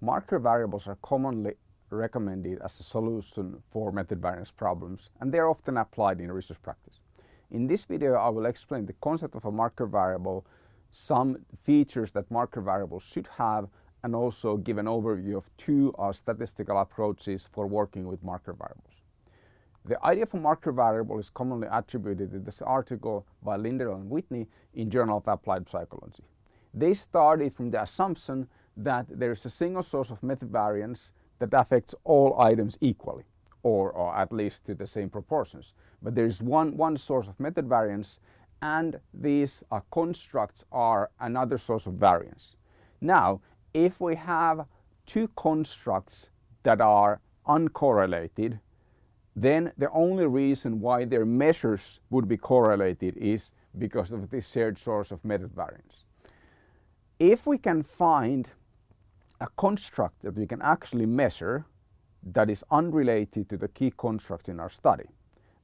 marker variables are commonly recommended as a solution for method variance problems and they are often applied in research practice. In this video I will explain the concept of a marker variable, some features that marker variables should have and also give an overview of two uh, statistical approaches for working with marker variables. The idea of a marker variable is commonly attributed to this article by Lindell and Whitney in Journal of Applied Psychology. They started from the assumption that there is a single source of method variance that affects all items equally or, or at least to the same proportions. But there is one, one source of method variance and these uh, constructs are another source of variance. Now if we have two constructs that are uncorrelated then the only reason why their measures would be correlated is because of this shared source of method variance. If we can find a construct that we can actually measure that is unrelated to the key constructs in our study,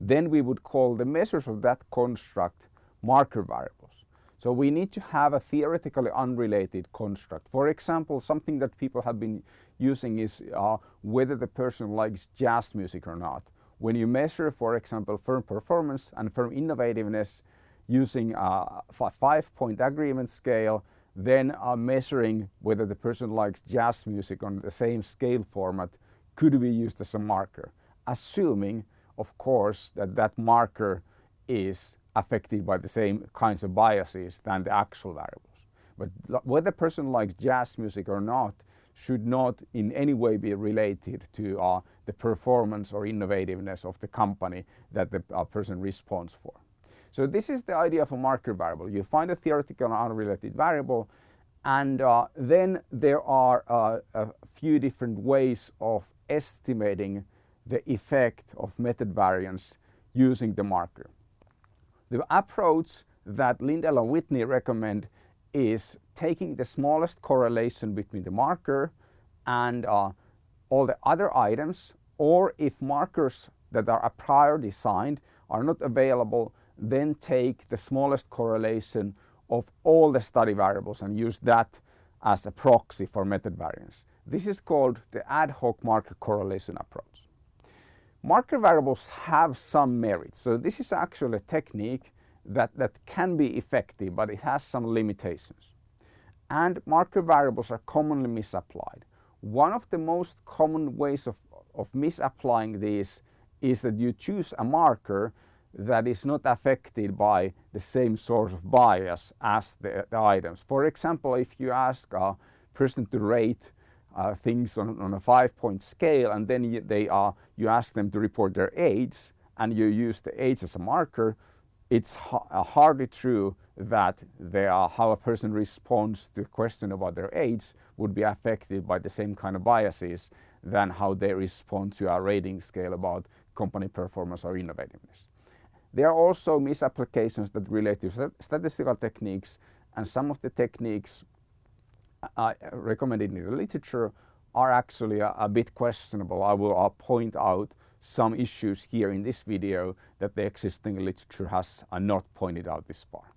then we would call the measures of that construct marker variables. So we need to have a theoretically unrelated construct. For example, something that people have been using is uh, whether the person likes jazz music or not. When you measure, for example, firm performance and firm innovativeness using a five-point agreement scale, then uh, measuring whether the person likes jazz music on the same scale format could be used as a marker, assuming, of course, that that marker is affected by the same kinds of biases than the actual variables. But whether the person likes jazz music or not should not in any way be related to uh, the performance or innovativeness of the company that the uh, person responds for. So this is the idea of a marker variable. You find a theoretical unrelated variable and uh, then there are uh, a few different ways of estimating the effect of method variance using the marker. The approach that Lindell and Whitney recommend is taking the smallest correlation between the marker and uh, all the other items or if markers that are a priori designed are not available then take the smallest correlation of all the study variables and use that as a proxy for method variance. This is called the ad hoc marker correlation approach. Marker variables have some merit. So this is actually a technique that, that can be effective, but it has some limitations. And marker variables are commonly misapplied. One of the most common ways of, of misapplying these is that you choose a marker that is not affected by the same source of bias as the, the items. For example, if you ask a person to rate uh, things on, on, a five point scale and then you, they are, you ask them to report their age and you use the age as a marker, it's ha uh, hardly true that they are, how a person responds to a question about their age would be affected by the same kind of biases than how they respond to a rating scale about company performance or innovativeness. There are also misapplications that relate to statistical techniques and some of the techniques uh, recommended in the literature are actually a, a bit questionable. I will uh, point out some issues here in this video that the existing literature has uh, not pointed out this far.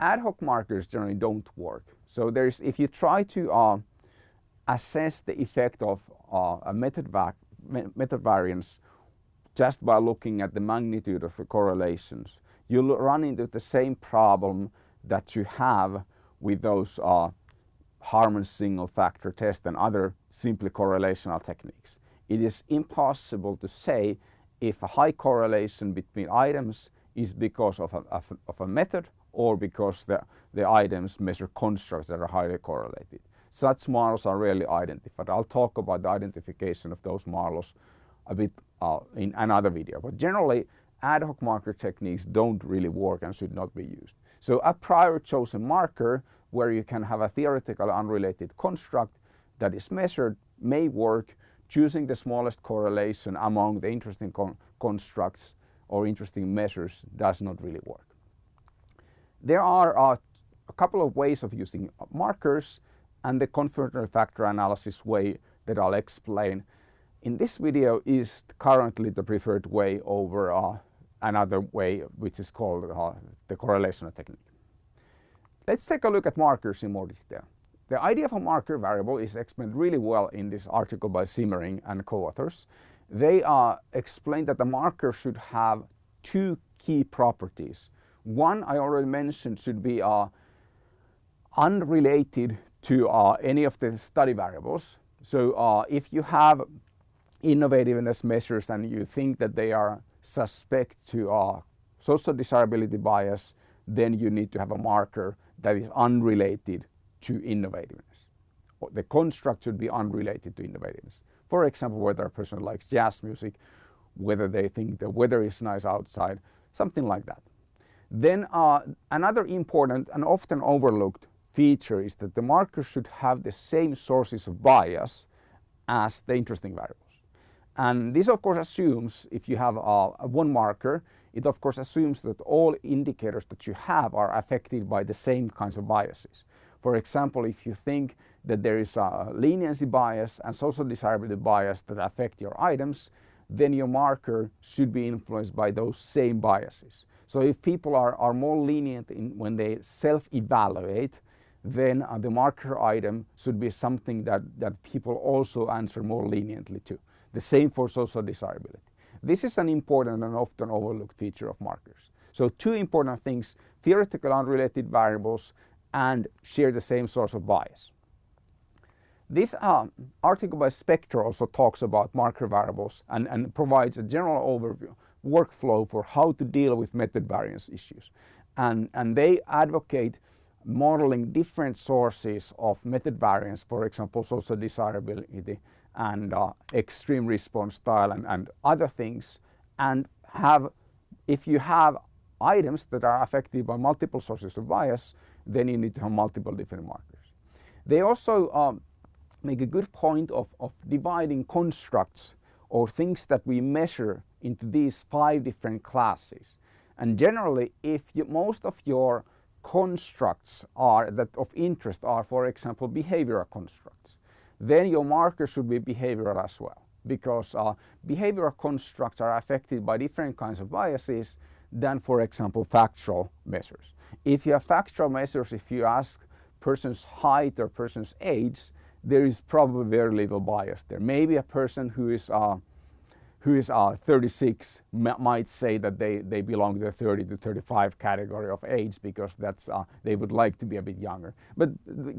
Ad hoc markers generally don't work. So there's, if you try to uh, assess the effect of uh, a method, va method variance just by looking at the magnitude of the correlations. You'll run into the same problem that you have with those uh, Harman single factor test and other simply correlational techniques. It is impossible to say if a high correlation between items is because of a, of, of a method or because the, the items measure constructs that are highly correlated. Such models are rarely identified. I'll talk about the identification of those models a bit uh, in another video. But generally, ad hoc marker techniques don't really work and should not be used. So a prior chosen marker where you can have a theoretical unrelated construct that is measured may work choosing the smallest correlation among the interesting con constructs or interesting measures does not really work. There are uh, a couple of ways of using markers and the confirmatory factor analysis way that I'll explain in this video is currently the preferred way over uh, another way which is called uh, the correlational technique. Let's take a look at markers in more detail. The idea of a marker variable is explained really well in this article by Simmering and co-authors. They uh, explain that the marker should have two key properties. One I already mentioned should be uh, unrelated to uh, any of the study variables. So uh, if you have innovativeness measures and you think that they are suspect to uh, social desirability bias, then you need to have a marker that is unrelated to innovativeness. The construct should be unrelated to innovativeness. For example, whether a person likes jazz music, whether they think the weather is nice outside, something like that. Then uh, another important and often overlooked feature is that the marker should have the same sources of bias as the interesting variables. And this of course assumes if you have one marker, it of course assumes that all indicators that you have are affected by the same kinds of biases. For example, if you think that there is a leniency bias and social desirability bias that affect your items, then your marker should be influenced by those same biases. So if people are, are more lenient in when they self-evaluate, then uh, the marker item should be something that, that people also answer more leniently to. The same for social desirability. This is an important and often overlooked feature of markers. So two important things, theoretical unrelated variables and share the same source of bias. This uh, article by Spector also talks about marker variables and, and provides a general overview, workflow for how to deal with method variance issues. And, and they advocate modeling different sources of method variance, for example, social desirability and uh, extreme response style and, and other things and have, if you have items that are affected by multiple sources of bias, then you need to have multiple different markers. They also um, make a good point of, of dividing constructs or things that we measure into these five different classes. And generally, if you, most of your constructs are that of interest are, for example, behavioral constructs, then your marker should be behavioral as well because uh, behavioral constructs are affected by different kinds of biases than, for example, factual measures. If you have factual measures, if you ask person's height or person's age, there is probably very little bias there. Maybe a person who is uh, who is uh, 36 might say that they, they belong to the 30 to 35 category of age because that's uh, they would like to be a bit younger. But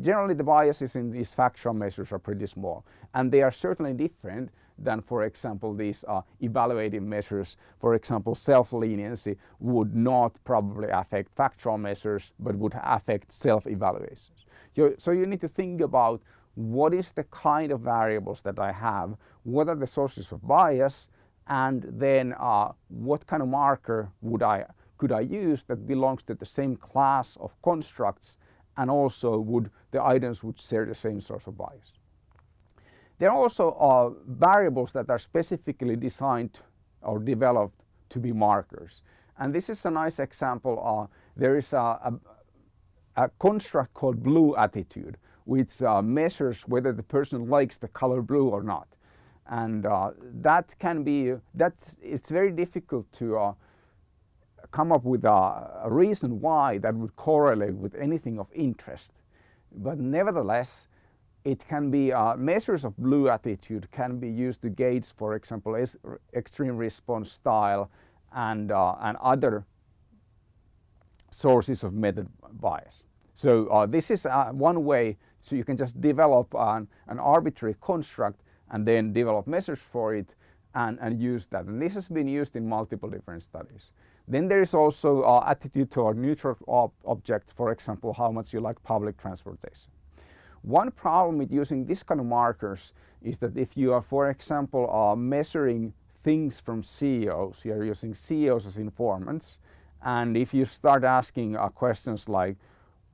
generally the biases in these factual measures are pretty small and they are certainly different than for example these uh, evaluative measures. For example self-leniency would not probably affect factual measures but would affect self-evaluations. So you need to think about what is the kind of variables that I have, what are the sources of bias, and then uh, what kind of marker would I, could I use that belongs to the same class of constructs and also would the items would share the same source of bias. There are also uh, variables that are specifically designed or developed to be markers. And this is a nice example. Uh, there is a, a, a construct called blue attitude which uh, measures whether the person likes the color blue or not. And uh, that can be, that's, it's very difficult to uh, come up with a, a, reason why that would correlate with anything of interest. But nevertheless, it can be, uh, measures of blue attitude can be used to gauge, for example, extreme response style and, uh, and other sources of method bias. So uh, this is uh, one way, so you can just develop an, an, arbitrary construct and then develop measures for it and, and use that. And this has been used in multiple different studies. Then there is also uh, attitude toward neutral ob objects, for example, how much you like public transportation. One problem with using this kind of markers is that if you are, for example, uh, measuring things from CEOs, you are using CEOs as informants, and if you start asking uh, questions like,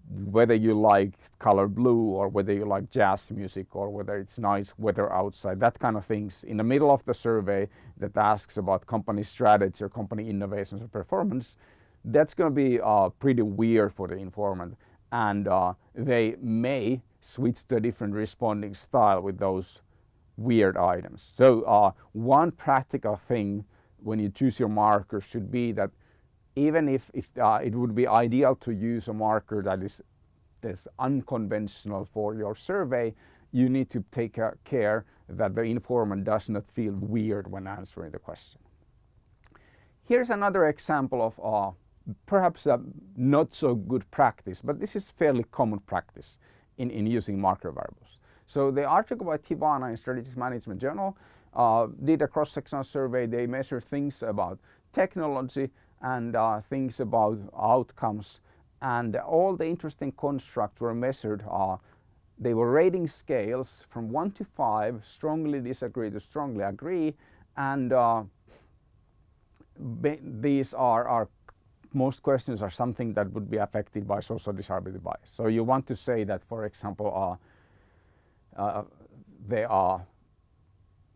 whether you like color blue or whether you like jazz music or whether it's nice weather outside, that kind of things in the middle of the survey that asks about company strategy or company innovations or performance, that's going to be uh, pretty weird for the informant and uh, they may switch to a different responding style with those weird items. So uh, one practical thing when you choose your markers should be that even if, if uh, it would be ideal to use a marker that is unconventional for your survey, you need to take care that the informant does not feel weird when answering the question. Here's another example of uh, perhaps a not so good practice, but this is fairly common practice in, in using marker variables. So the article by Tiwana in Strategic Management Journal uh, did a cross-sectional survey. They measured things about technology and uh, things about outcomes and all the interesting constructs were measured. Uh, they were rating scales from 1 to 5, strongly disagree to strongly agree and uh, these are, are most questions are something that would be affected by social desirability bias. So you want to say that, for example, uh, uh, they are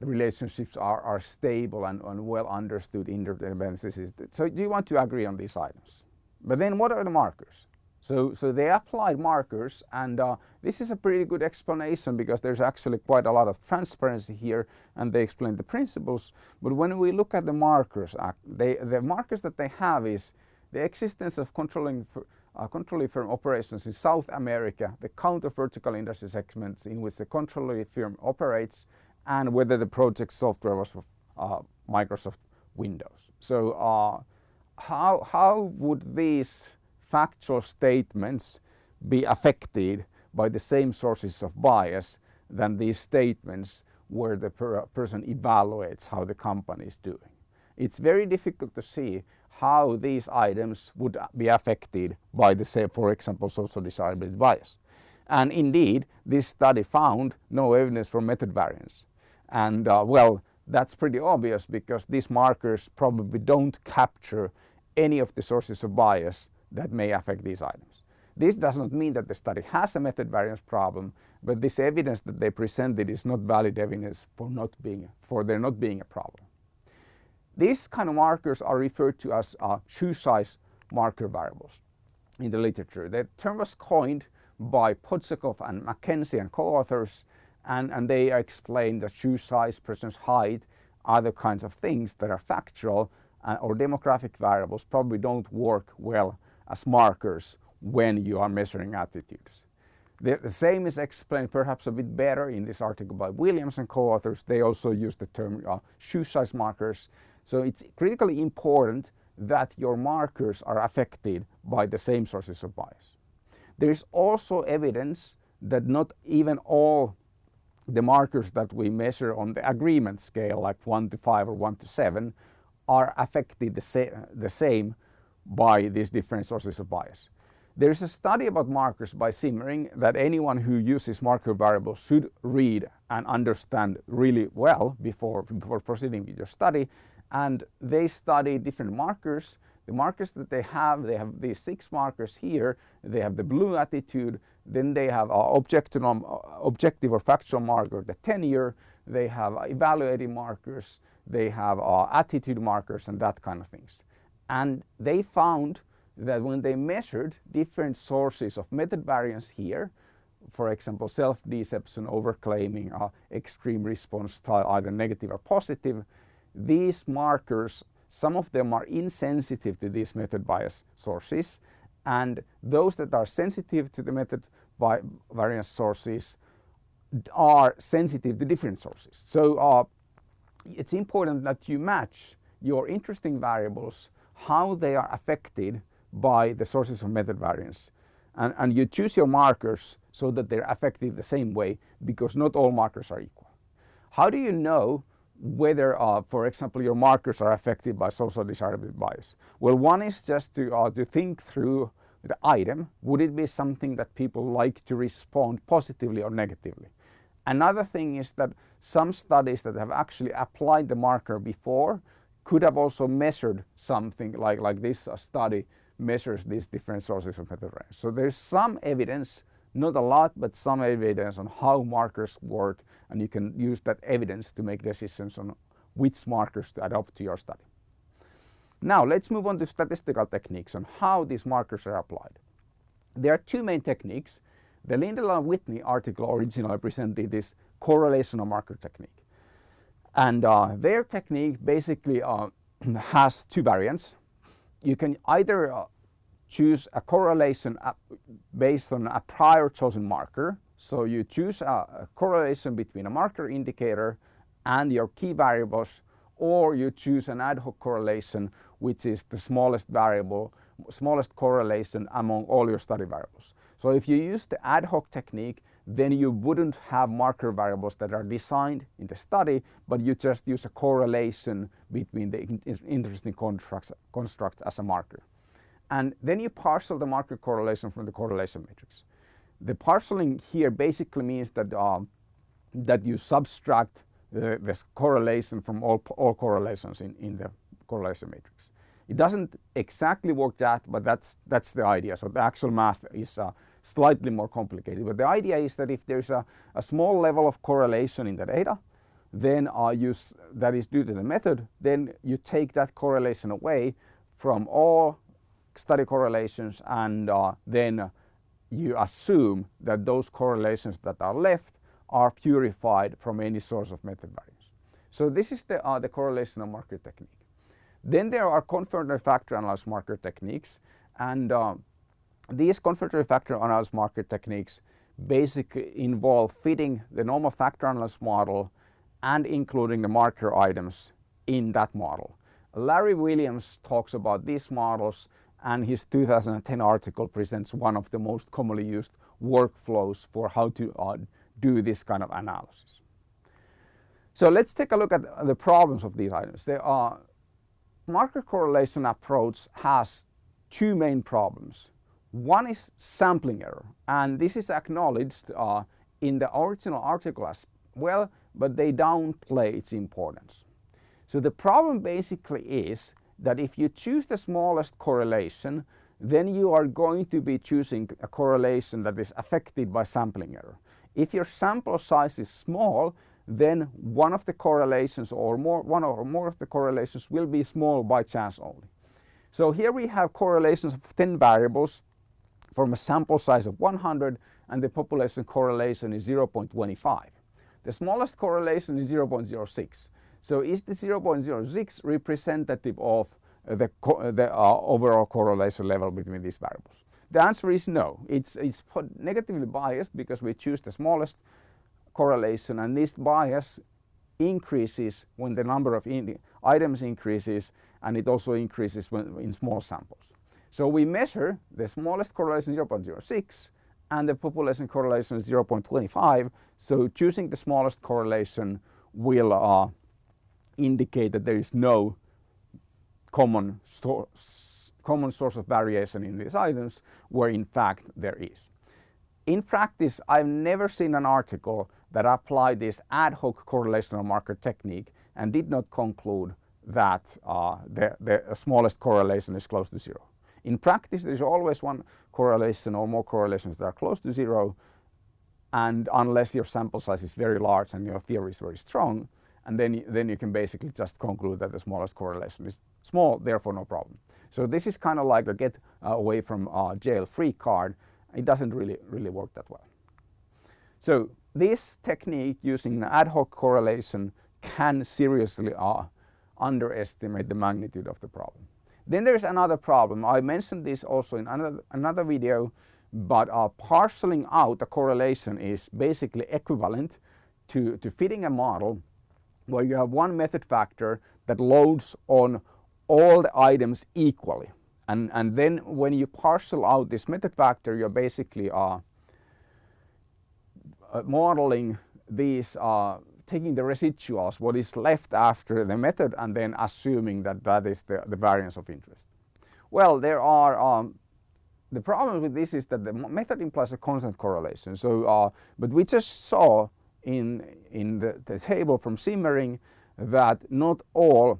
relationships are, are stable and, and well understood interdependencies. So do you want to agree on these items. But then what are the markers? So, so they applied markers and uh, this is a pretty good explanation because there's actually quite a lot of transparency here and they explain the principles. But when we look at the markers, uh, they, the markers that they have is the existence of controlling uh, controlling firm operations in South America, the count of vertical industry segments in which the controlling firm operates, and whether the project software was uh, Microsoft Windows. So uh, how, how would these factual statements be affected by the same sources of bias than these statements where the per person evaluates how the company is doing. It's very difficult to see how these items would be affected by the say for example social desirability bias. And indeed this study found no evidence for method variance. And uh, well that's pretty obvious because these markers probably don't capture any of the sources of bias that may affect these items. This does not mean that the study has a method variance problem, but this evidence that they presented is not valid evidence for, not being, for there not being a problem. These kind of markers are referred to as uh, shoe size marker variables in the literature. The term was coined by Podsakoff and MacKenzie and co-authors and, and they explain that shoe size, person's height, other kinds of things that are factual uh, or demographic variables probably don't work well as markers when you are measuring attitudes. The, the, same is explained perhaps a bit better in this article by Williams and co-authors. They also use the term uh, shoe size markers. So it's critically important that your markers are affected by the same sources of bias. There is also evidence that not even all the markers that we measure on the agreement scale like 1 to 5 or 1 to 7 are affected the, sa the same by these different sources of bias. There is a study about markers by Simmering that anyone who uses marker variables should read and understand really well before, before proceeding with your study. And they study different markers. The markers that they have, they have these six markers here. They have the blue attitude. Then they have objective, objective or factual marker, the tenure. They have evaluating markers. They have uh, attitude markers and that kind of things. And they found that when they measured different sources of method variance here, for example, self-deception, overclaiming, uh, extreme response style, either negative or positive, these markers, some of them are insensitive to these method bias sources, and those that are sensitive to the method variance sources are sensitive to different sources. So uh, it's important that you match your interesting variables how they are affected by the sources of method variance. And, and you choose your markers so that they're affected the same way because not all markers are equal. How do you know whether, uh, for example, your markers are affected by social desirability bias? Well, one is just to, uh, to think through the item. Would it be something that people like to respond positively or negatively? Another thing is that some studies that have actually applied the marker before could have also measured something like, like this study measures these different sources of variance. So there's some evidence, not a lot, but some evidence on how markers work and you can use that evidence to make decisions on which markers to adopt to your study. Now let's move on to statistical techniques on how these markers are applied. There are two main techniques. The Lindell and Whitney article originally presented this correlational marker technique. And uh, their technique basically uh, has two variants. You can either uh, choose a correlation based on a prior chosen marker. So you choose a, correlation between a marker indicator and your key variables or you choose an ad hoc correlation which is the smallest variable, smallest correlation among all your study variables. So if you use the ad hoc technique then you wouldn't have marker variables that are designed in the study, but you just use a correlation between the interesting constructs, constructs as a marker. And then you parcel the marker correlation from the correlation matrix. The parceling here basically means that, uh, that you subtract uh, this correlation from all, all correlations in, in the correlation matrix. It doesn't exactly work that, but that's, that's the idea. So the actual math is uh, slightly more complicated. But the idea is that if there's a, a small level of correlation in the data, then uh, you that is due to the method, then you take that correlation away from all study correlations and uh, then you assume that those correlations that are left are purified from any source of method variance. So this is the, uh, the correlational marker technique. Then there are confirmatory factor analysis marker techniques and uh, these confirmatory factor analysis marker techniques basically involve fitting the normal factor analysis model and including the marker items in that model. Larry Williams talks about these models and his 2010 article presents one of the most commonly used workflows for how to uh, do this kind of analysis. So let's take a look at the problems of these items. The uh, marker correlation approach has two main problems. One is sampling error and this is acknowledged uh, in the original article as well, but they downplay its importance. So the problem basically is that if you choose the smallest correlation, then you are going to be choosing a correlation that is affected by sampling error. If your sample size is small, then one of the correlations or more, one or more of the correlations will be small by chance only. So here we have correlations of 10 variables from a sample size of 100 and the population correlation is 0.25. The smallest correlation is 0.06. So is the 0.06 representative of the, the uh, overall correlation level between these variables? The answer is no. It's, it's negatively biased because we choose the smallest correlation and this bias increases when the number of items increases and it also increases when, in small samples. So we measure the smallest correlation 0.06 and the population correlation is 0.25. So choosing the smallest correlation will uh, indicate that there is no common, common source of variation in these items where in fact there is. In practice, I've never seen an article that applied this ad hoc correlational marker technique and did not conclude that uh, the, the smallest correlation is close to zero. In practice, there is always one correlation or more correlations that are close to zero. And unless your sample size is very large and your theory is very strong, and then, then you can basically just conclude that the smallest correlation is small, therefore no problem. So this is kind of like a get uh, away from uh, jail free card. It doesn't really, really work that well. So this technique using an ad hoc correlation can seriously uh, underestimate the magnitude of the problem. Then there's another problem. I mentioned this also in another, another video, but uh, parceling out a correlation is basically equivalent to, to fitting a model where you have one method factor that loads on all the items equally. And, and then when you parcel out this method factor, you're basically uh, uh, modeling these uh, taking the residuals, what is left after the method and then assuming that that is the, the variance of interest. Well, there are, um, the problem with this is that the method implies a constant correlation. So, uh, but we just saw in, in the, the table from Simmering that not all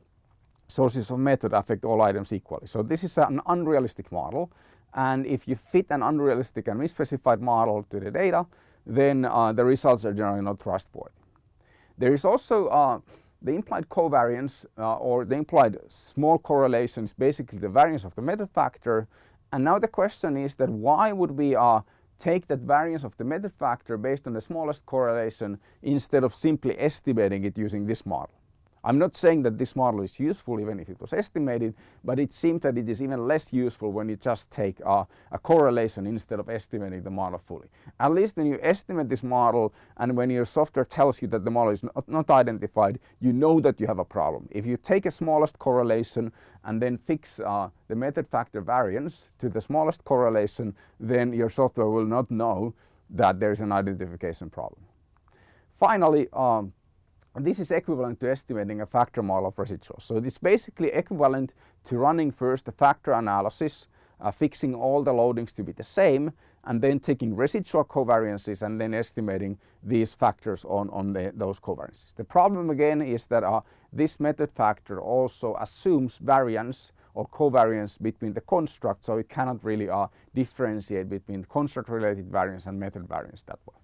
sources of method affect all items equally. So this is an unrealistic model and if you fit an unrealistic and misspecified model to the data then uh, the results are generally not trustworthy. There is also uh, the implied covariance uh, or the implied small correlation is basically the variance of the method factor. And now the question is that why would we uh, take that variance of the method factor based on the smallest correlation instead of simply estimating it using this model? I'm not saying that this model is useful even if it was estimated, but it seems that it is even less useful when you just take a, a correlation instead of estimating the model fully. At least when you estimate this model and when your software tells you that the model is not, not identified, you know that you have a problem. If you take a smallest correlation and then fix uh, the method factor variance to the smallest correlation, then your software will not know that there is an identification problem. Finally, um, this is equivalent to estimating a factor model of residuals. So it's basically equivalent to running first a factor analysis, uh, fixing all the loadings to be the same, and then taking residual covariances and then estimating these factors on, on the, those covariances. The problem again is that uh, this method factor also assumes variance or covariance between the constructs, so it cannot really uh, differentiate between construct related variance and method variance that way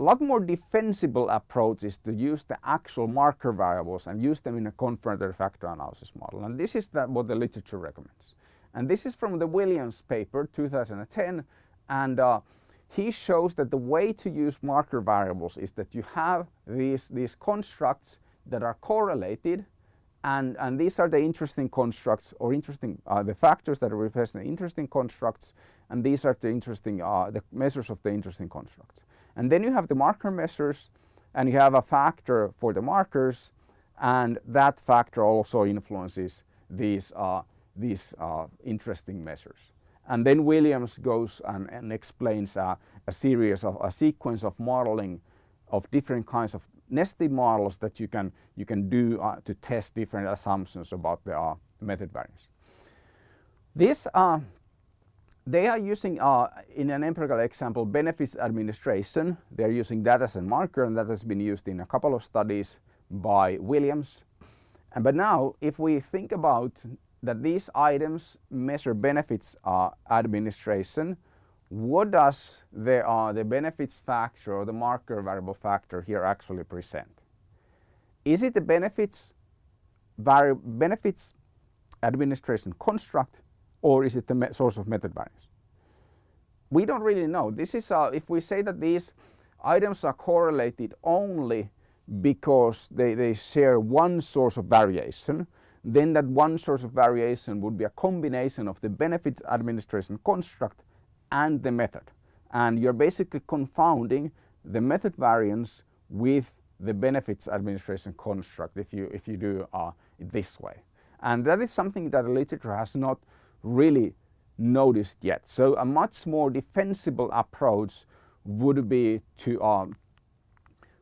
a lot more defensible approach is to use the actual marker variables and use them in a confirmatory factor analysis model. And this is what the literature recommends. And this is from the Williams paper 2010 and uh, he shows that the way to use marker variables is that you have these, these constructs that are correlated and, and these are the interesting constructs or interesting uh, the factors that represent interesting constructs and these are the interesting uh, the measures of the interesting constructs. And then you have the marker measures and you have a factor for the markers and that factor also influences these, uh, these uh, interesting measures. And then Williams goes and, and explains a series of a sequence of modeling of different kinds of nested models that you can, you can do uh, to test different assumptions about the uh, method variance. This uh, they are using, uh, in an empirical example, benefits administration. They're using that as a marker and that has been used in a couple of studies by Williams. And, but now, if we think about that these items measure benefits uh, administration, what does the, uh, the benefits factor or the marker variable factor here actually present? Is it the benefits, benefits administration construct or is it the source of method variance? We don't really know. This is uh, if we say that these items are correlated only because they, they share one source of variation, then that one source of variation would be a combination of the benefits administration construct and the method. And you're basically confounding the method variance with the benefits administration construct if you, if you do uh, it this way. And that is something that the literature has not really noticed yet. So a much more defensible approach would be to um,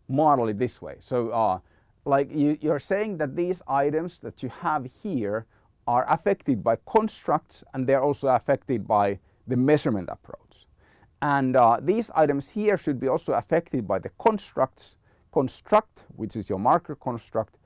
model it this way. So uh, like you, you're saying that these items that you have here are affected by constructs and they're also affected by the measurement approach. And uh, these items here should be also affected by the constructs, construct, which is your marker construct,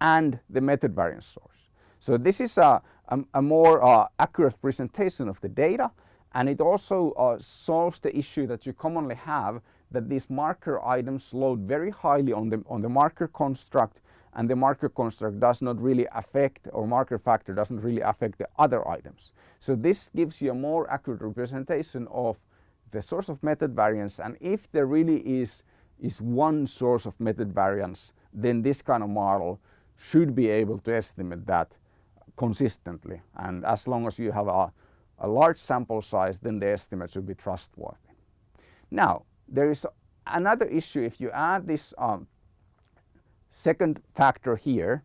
and the method variance source. So this is a, a, a more uh, accurate presentation of the data and it also uh, solves the issue that you commonly have that these marker items load very highly on the, on the marker construct and the marker construct does not really affect or marker factor doesn't really affect the other items. So this gives you a more accurate representation of the source of method variance and if there really is, is one source of method variance then this kind of model should be able to estimate that consistently and as long as you have a, a large sample size then the estimate should be trustworthy. Now there is another issue if you add this um, second factor here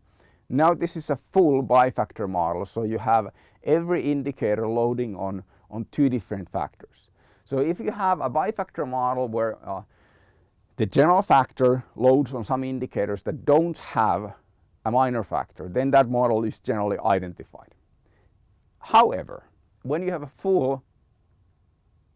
now this is a full bifactor model so you have every indicator loading on, on two different factors. So if you have a bifactor model where uh, the general factor loads on some indicators that don't have a minor factor, then that model is generally identified. However, when you have a full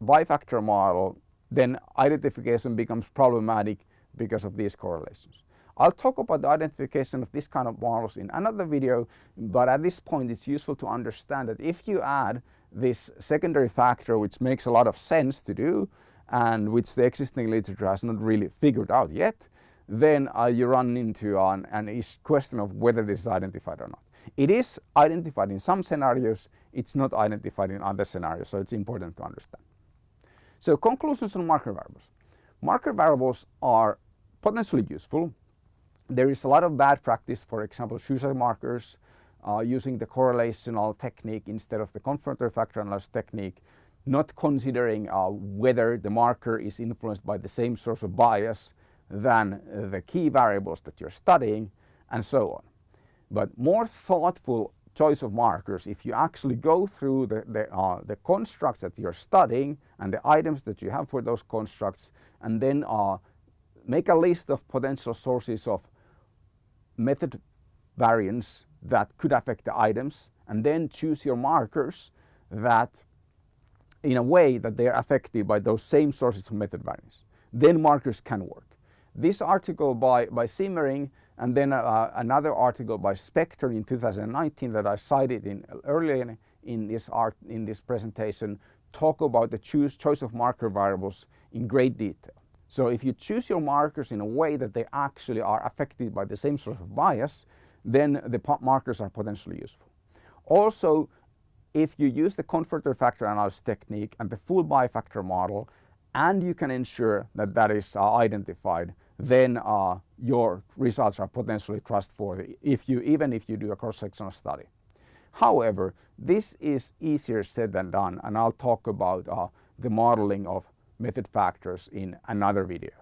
bifactor model, then identification becomes problematic because of these correlations. I'll talk about the identification of this kind of models in another video, but at this point it's useful to understand that if you add this secondary factor which makes a lot of sense to do and which the existing literature has not really figured out yet, then uh, you run into an, an question of whether this is identified or not. It is identified in some scenarios, it's not identified in other scenarios, so it's important to understand. So conclusions on marker variables. Marker variables are potentially useful. there is a lot of bad practice, for example, shoe size markers, uh, using the correlational technique instead of the confirmatory factor analysis technique, not considering uh, whether the marker is influenced by the same source of bias than the key variables that you're studying, and so on. But more thoughtful choice of markers, if you actually go through the, the, uh, the constructs that you're studying and the items that you have for those constructs, and then uh, make a list of potential sources of method variance that could affect the items and then choose your markers that in a way that they are affected by those same sources of method variance. Then markers can work. This article by, by Simmering and then uh, another article by Spector in 2019 that I cited in earlier in, this art in this presentation talk about the choose, choice of marker variables in great detail. So if you choose your markers in a way that they actually are affected by the same sort of bias, then the markers are potentially useful. Also, if you use the confirmatory factor analysis technique and the full bifactor model, and you can ensure that that is uh, identified, then uh, your results are potentially trustworthy if you, even if you do a cross-sectional study. However, this is easier said than done and I'll talk about uh, the modeling of method factors in another video.